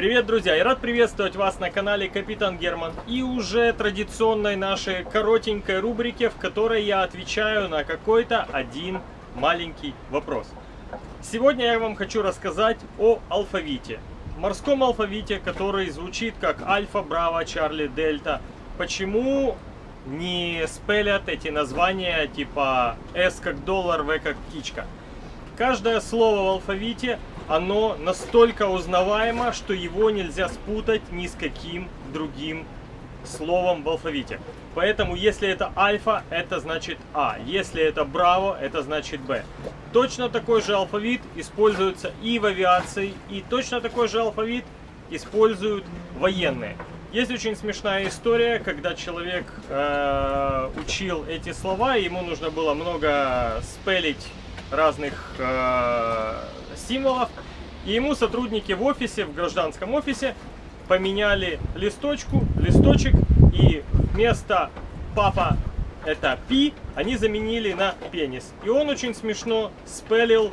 Привет, друзья! Я рад приветствовать вас на канале Капитан Герман и уже традиционной нашей коротенькой рубрике, в которой я отвечаю на какой-то один маленький вопрос. Сегодня я вам хочу рассказать о алфавите. Морском алфавите, который звучит как Альфа, Браво, Чарли, Дельта. Почему не спелят эти названия типа S как доллар, В как птичка? Каждое слово в алфавите оно настолько узнаваемо, что его нельзя спутать ни с каким другим словом в алфавите. Поэтому, если это альфа, это значит А. Если это браво, это значит Б. Точно такой же алфавит используется и в авиации, и точно такой же алфавит используют военные. Есть очень смешная история, когда человек э, учил эти слова, ему нужно было много спелить разных э, символов. И ему сотрудники в офисе, в гражданском офисе, поменяли листочку, листочек, и вместо папа это пи, они заменили на пенис. И он очень смешно спелил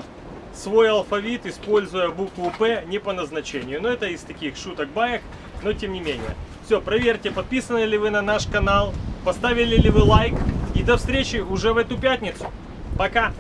свой алфавит, используя букву П не по назначению. Но это из таких шуток баек, но тем не менее. Все, проверьте, подписаны ли вы на наш канал, поставили ли вы лайк. И до встречи уже в эту пятницу. Пока!